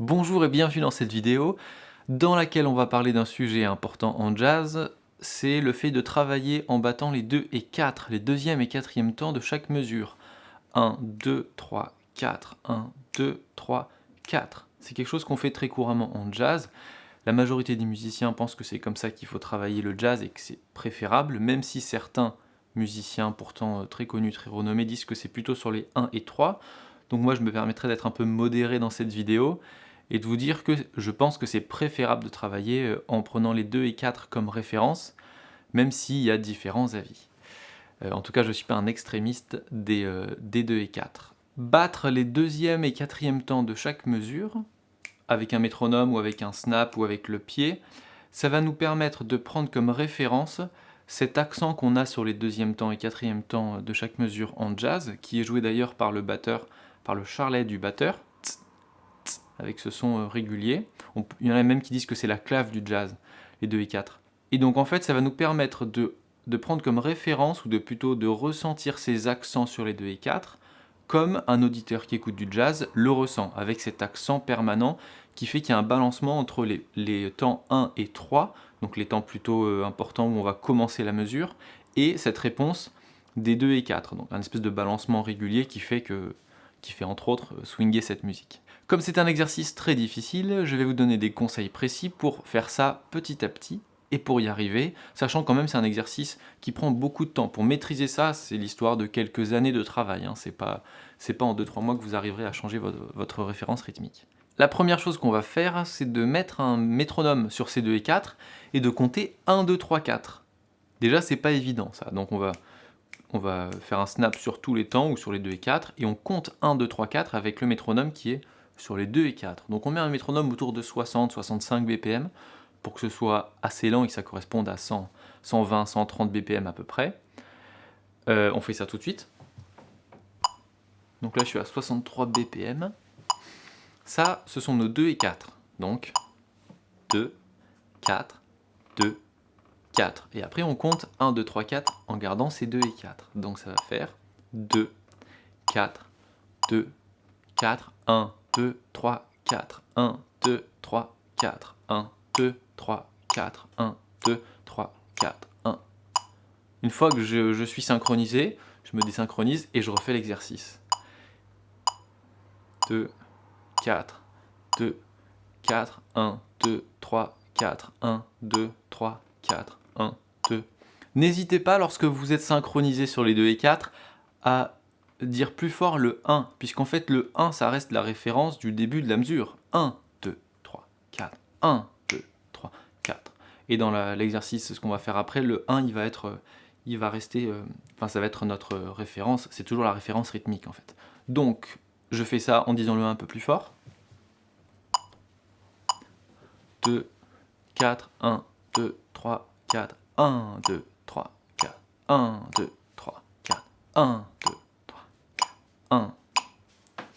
Bonjour et bienvenue dans cette vidéo dans laquelle on va parler d'un sujet important en jazz, c'est le fait de travailler en battant les 2 et 4, les deuxième et quatrième temps de chaque mesure. 1, 2, 3, 4, 1, 2, 3, 4. C'est quelque chose qu'on fait très couramment en jazz. La majorité des musiciens pensent que c'est comme ça qu'il faut travailler le jazz et que c'est préférable, même si certains musiciens pourtant euh, très connus, très renommés, disent que c'est plutôt sur les 1 et 3. Donc moi je me permettrai d'être un peu modéré dans cette vidéo et de vous dire que je pense que c'est préférable de travailler euh, en prenant les 2 et 4 comme référence, même s'il y a différents avis. Euh, en tout cas, je ne suis pas un extrémiste des, des 2 et 4. Battre les deuxième et quatrième temps de chaque mesure, avec un métronome ou avec un snap ou avec le pied, ça va nous permettre de prendre comme référence cet accent qu'on a sur les deuxième temps et quatrième temps de chaque mesure en jazz, qui est joué d'ailleurs par le batteur, par le charlet du batteur, avec ce son euh, régulier. il y en a même qui disent que c'est la clave du jazz, les 2 et 4. Et donc en fait, ça va nous permettre de, de prendre comme référence, ou de plutôt de ressentir ces accents sur les 2 et 4, comme un auditeur qui écoute du jazz le ressent, avec cet accent permanent qui fait qu'il y a un balancement entre les, temps 1 et 3, donc les temps plutôt euh, importants où on va commencer la mesure, et cette réponse des 2 et 4, donc un espèce de balancement régulier qui fait, qui fait entre autres swinger cette musique. Comme c'est un exercice très difficile, je vais vous donner des conseils précis pour faire ça petit à petit, et pour y arriver, sachant quand même c'est un exercice qui prend beaucoup de temps. Pour maîtriser ça, c'est l'histoire de quelques années de travail, hein. c'est pas, en 2-3 mois que vous arriverez à changer votre, référence rythmique. La première chose qu'on va faire, c'est de mettre un métronome sur ces 2 et 4 et de compter 1, 2, 3, 4. Déjà, c'est pas évident ça, donc on va, on va faire un snap sur tous les temps ou sur les 2 et 4 et on compte 1, 2, 3, 4 avec le métronome qui est sur les 2 et 4. Donc on met un métronome autour de 60-65 BPM pour que ce soit assez lent et que ça corresponde à 100, 120, 130 BPM à peu près. Euh, on fait ça tout de suite. Donc là je suis à 63 BPM. Ça, ce sont nos 2 et 4. Donc 2, 4, 2, 4. Et après on compte 1, 2, 3, 4 en gardant ces 2 et 4. Donc ça va faire 2, 4, 2, 4, 1, 2, 3, 4, 1, 2, 3, 4, 1, 2, 3, 4, 1, 2, 3, 4, 1. Une fois que je, suis synchronisé, je me désynchronise et je refais l'exercice. 2, 4, 2, 4, 1, 2, 3, 4, 1, 2, 3, 4, 1, 2. N'hésitez pas lorsque vous êtes synchronisé sur les 2 et 4 à dire plus fort le 1, puisqu'en fait le 1 ça reste la référence du début de la mesure. 1, 2, 3, 4, 1, 2, 3, 4. Et dans l'exercice, ce qu'on va faire après, le 1 il va être, il va rester, euh, enfin ça va être notre référence, c'est toujours la référence rythmique en fait. Donc je fais ça en disant le 1 un peu plus fort. 2, 4, 1, 2, 3, 4, 1, 2, 3, 4, 1, 2, 3, 4, 1, 2, 3, 4, 1.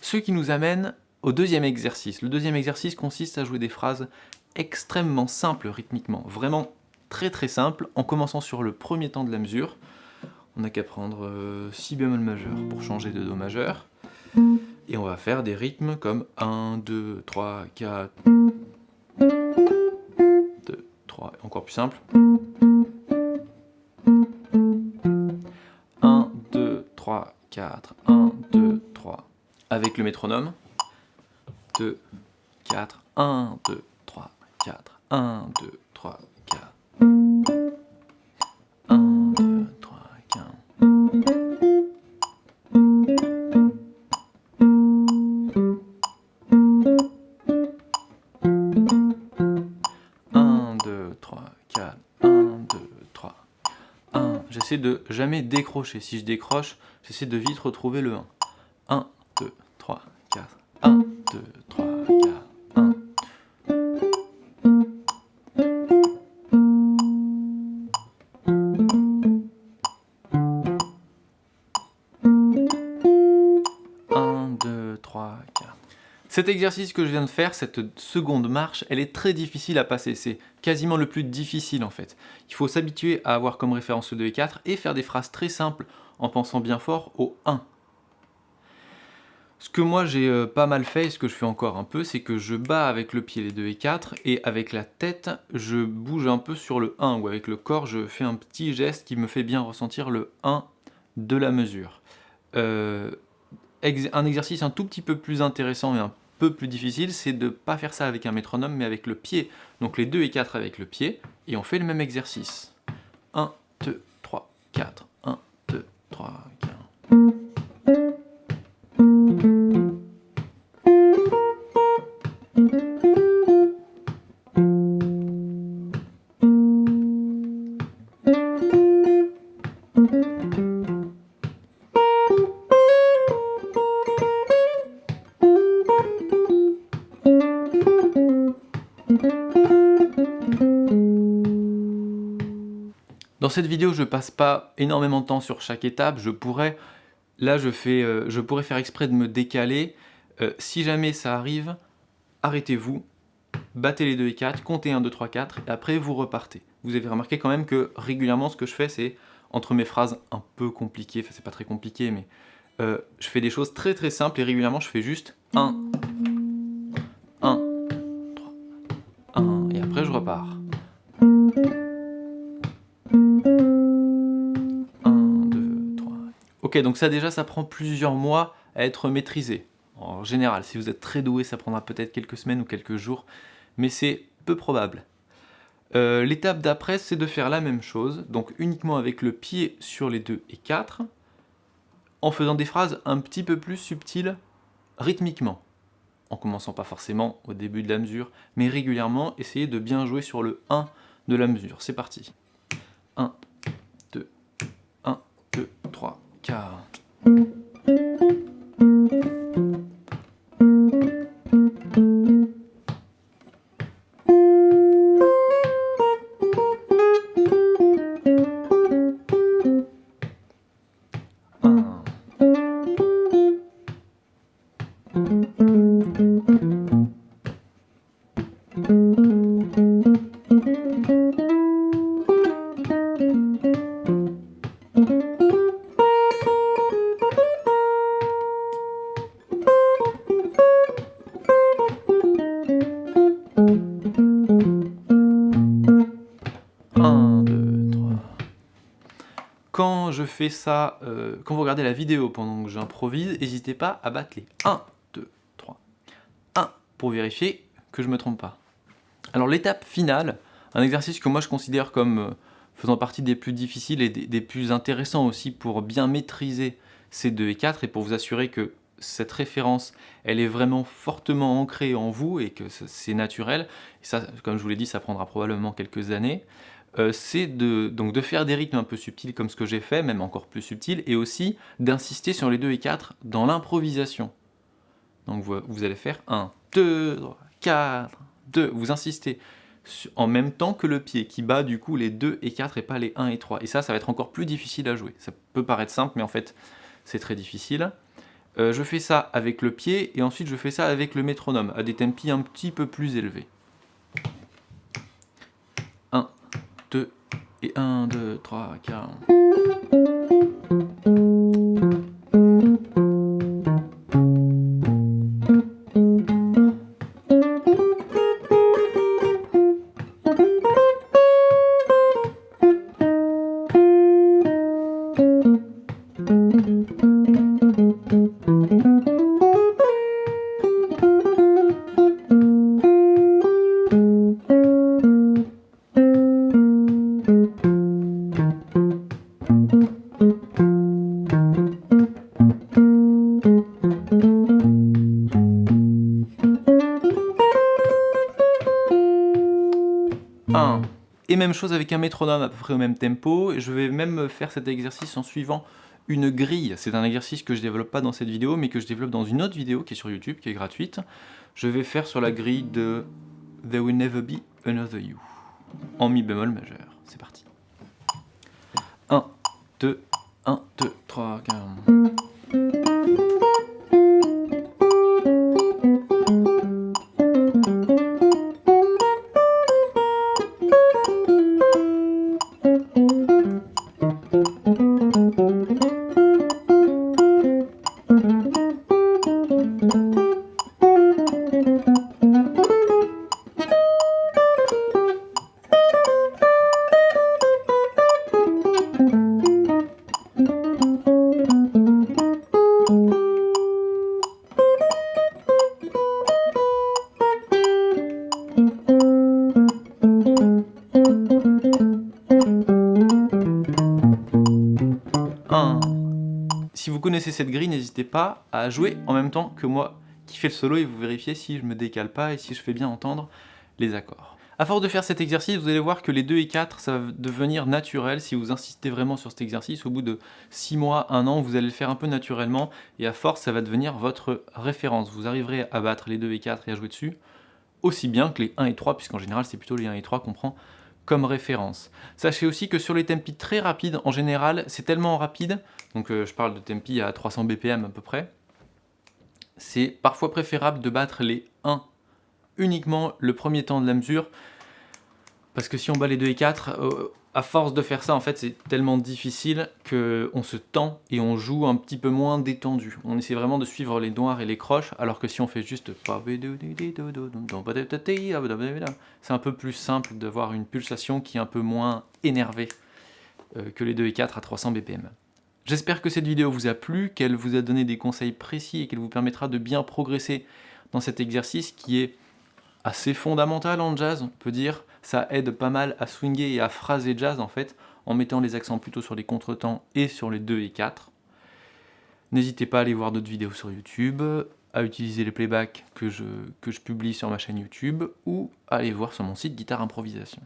Ce qui nous amène au deuxième exercice. Le deuxième exercice consiste à jouer des phrases extrêmement simples rythmiquement, vraiment très très simples, en commençant sur le premier temps de la mesure. On n'a qu'à prendre euh, si bémol majeur pour changer de do majeur. Et on va faire des rythmes comme 1, 2, 3, 4, 2, 3, encore plus simple. 1, 2, 3, 4, 1, 2, 3. Avec le métronome. 2, 4, 1, 2, 3, 4, 1, 2, 3, 4. 1, 2, 3, 4. 1. J'essaie de jamais décrocher. Si je décroche, j'essaie de vite retrouver le 1. 1, 2, 3, 4. 1, 2, 3, Cet exercice que je viens de faire, cette seconde marche, elle est très difficile à passer. C'est quasiment le plus difficile en fait. Il faut s'habituer à avoir comme référence le 2 et 4 et faire des phrases très simples en pensant bien fort au 1. Ce que moi j'ai euh, pas mal fait, et ce que je fais encore un peu, c'est que je bats avec le pied les 2 et 4, et avec la tête, je bouge un peu sur le 1, ou avec le corps, je fais un petit geste qui me fait bien ressentir le 1 de la mesure. Euh, un exercice un tout petit peu plus intéressant et un peu plus difficile, c'est de ne pas faire ça avec un métronome, mais avec le pied. Donc les 2 et 4 avec le pied, et on fait le même exercice. 1, 2, 3, 4, 1, 2, 3, Dans cette vidéo, je passe pas énormément de temps sur chaque étape. Je pourrais, là, je, fais, euh, je pourrais faire exprès de me décaler. Euh, si jamais ça arrive, arrêtez-vous, battez les 2 et 4, comptez 1, 2, 3, 4, et après vous repartez. Vous avez remarqué quand même que régulièrement, ce que je fais, c'est entre mes phrases un peu compliquées, enfin c'est pas très compliqué, mais euh, je fais des choses très très simples et régulièrement je fais juste 1, Donc ça déjà, ça prend plusieurs mois à être maîtrisé. En général, si vous êtes très doué, ça prendra peut-être quelques semaines ou quelques jours, mais c'est peu probable. Euh, l'étape d'après, c'est de faire la même chose, donc uniquement avec le pied sur les 2 et 4, en faisant des phrases un petit peu plus subtiles rythmiquement. En commençant pas forcément au début de la mesure, mais régulièrement, essayez de bien jouer sur le 1 de la mesure. C'est parti. 1, 2, 1, 2, 3, 4. Fais ça, euh, quand vous regardez la vidéo pendant que j'improvise, n'hésitez pas à battre les 1, 2, 3, 1 pour vérifier que je ne me trompe pas. Alors l'étape finale, un exercice que moi je considère comme euh, faisant partie des plus difficiles et des, plus intéressants aussi pour bien maîtriser ces 2 et 4 et pour vous assurer que cette référence, elle est vraiment fortement ancrée en vous et que c'est naturel. Et ça, comme je vous l'ai dit, ça prendra probablement quelques années. Euh, c'est de, donc de faire des rythmes un peu subtils comme ce que j'ai fait, même encore plus subtils, et aussi d'insister sur les 2 et 4 dans l'improvisation. Donc vous, allez faire 1, 2, 3, 4, 2, vous insistez en même temps que le pied qui bat du coup les 2 et 4 et pas les 1 et 3. Et ça, ça va être encore plus difficile à jouer. Ça peut paraître simple, mais en fait, c'est très difficile. Euh, je fais ça avec le pied et ensuite je fais ça avec le métronome, à des tempi un petit peu plus élevés. 1, 2 et 1, 2, 3, 4. Et même chose avec un métronome à peu près au même tempo. Je vais même faire cet exercice en suivant une grille. C'est un exercice que je développe pas dans cette vidéo, mais que je développe dans une autre vidéo qui est sur YouTube, qui est gratuite. Je vais faire sur la grille de There Will Never Be Another You, en mi bémol majeur. C'est parti. 1, 2, 1, 2, 3, 4... vous connaissez cette grille, n'hésitez pas à jouer en même temps que moi qui fais le solo et vous vérifiez si je me décale pas et si je fais bien entendre les accords. A force de faire cet exercice, vous allez voir que les 2 et 4, ça va devenir naturel si vous insistez vraiment sur cet exercice. Au bout de 6 mois, 1 an, vous allez le faire un peu naturellement et à force, ça va devenir votre référence. Vous arriverez à battre les 2 et 4 et à jouer dessus aussi bien que les 1 et 3, puisqu'en général, c'est plutôt les 1 et 3 qu'on prend comme référence. Sachez aussi que sur les tempi très rapides, en général, c'est tellement rapide, donc euh, je parle de tempi à 300 BPM à peu près, c'est parfois préférable de battre les 1 uniquement le premier temps de la mesure, parce que si on bat les 2 et 4, euh, à force de faire ça, en fait, c'est tellement difficile qu'on se tend et on joue un petit peu moins détendu. On essaie vraiment de suivre les noirs et les croches, alors que si on fait juste... C'est un peu plus simple de voir une pulsation qui est un peu moins énervée euh, que les 2 et 4 à 300 BPM. J'espère que cette vidéo vous a plu, qu'elle vous a donné des conseils précis et qu'elle vous permettra de bien progresser dans cet exercice qui est assez fondamental en jazz, on peut dire. Ça aide pas mal à swinger et à phraser jazz en fait, en mettant les accents plutôt sur les contretemps et sur les 2 et 4. N'hésitez pas à aller voir d'autres vidéos sur YouTube, à utiliser les playbacks que je, que je publie sur ma chaîne YouTube, ou à aller voir sur mon site Guitare Improvisation.